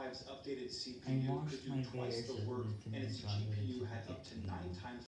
5's updated CPU could do twice the work, and its